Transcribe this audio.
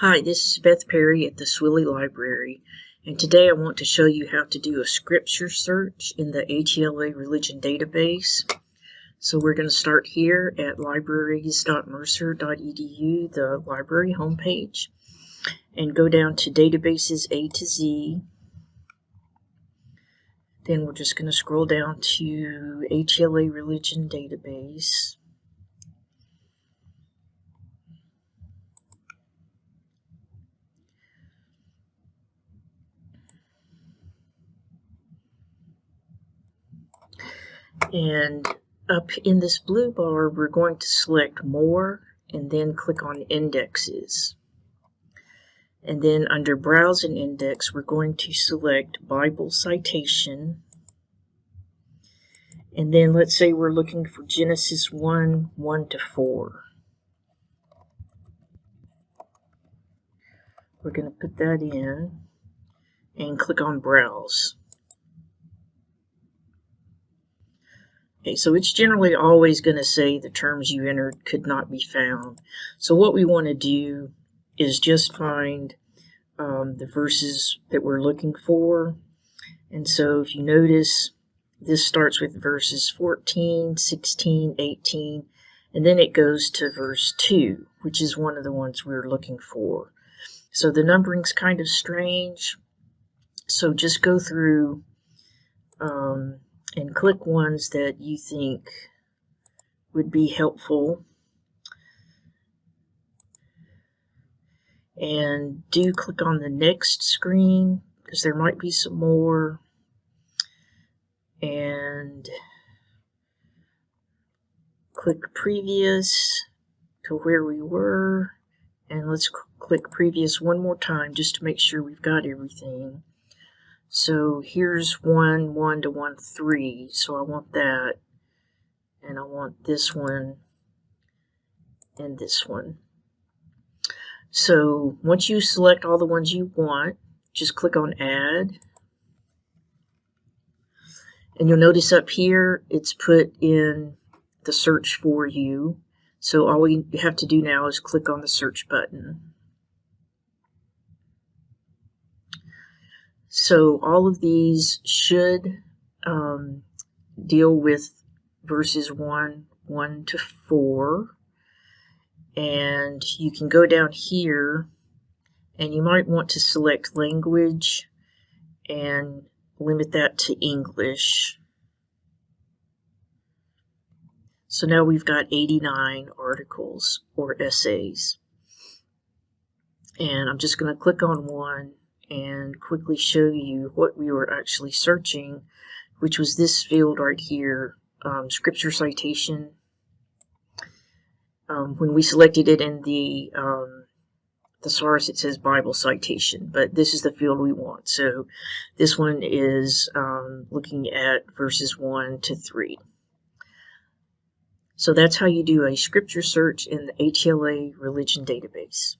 Hi, this is Beth Perry at the Swilley Library, and today I want to show you how to do a scripture search in the ATLA Religion Database. So we're going to start here at libraries.mercer.edu, the library homepage, and go down to Databases A to Z. Then we're just going to scroll down to ATLA Religion Database. And up in this blue bar, we're going to select More and then click on Indexes. And then under Browse and Index, we're going to select Bible Citation. And then let's say we're looking for Genesis 1, 1 to 4. We're going to put that in and click on Browse. Okay, so it's generally always going to say the terms you entered could not be found. So what we want to do is just find um, the verses that we're looking for. And so if you notice, this starts with verses 14, 16, 18, and then it goes to verse 2, which is one of the ones we we're looking for. So the numbering's kind of strange. So just go through um, and click ones that you think would be helpful. And do click on the next screen because there might be some more. And click previous to where we were. And let's click previous one more time just to make sure we've got everything. So here's 1, 1 to 1, 3. So I want that. And I want this one and this one. So once you select all the ones you want, just click on Add. And you'll notice up here, it's put in the search for you. So all we have to do now is click on the search button. So all of these should um, deal with verses 1, 1 to 4. And you can go down here and you might want to select language and limit that to English. So now we've got 89 articles or essays. And I'm just going to click on one and quickly show you what we were actually searching, which was this field right here, um, scripture citation. Um, when we selected it in the um, thesaurus, it says Bible citation, but this is the field we want. So this one is um, looking at verses 1 to 3. So that's how you do a scripture search in the ATLA religion database.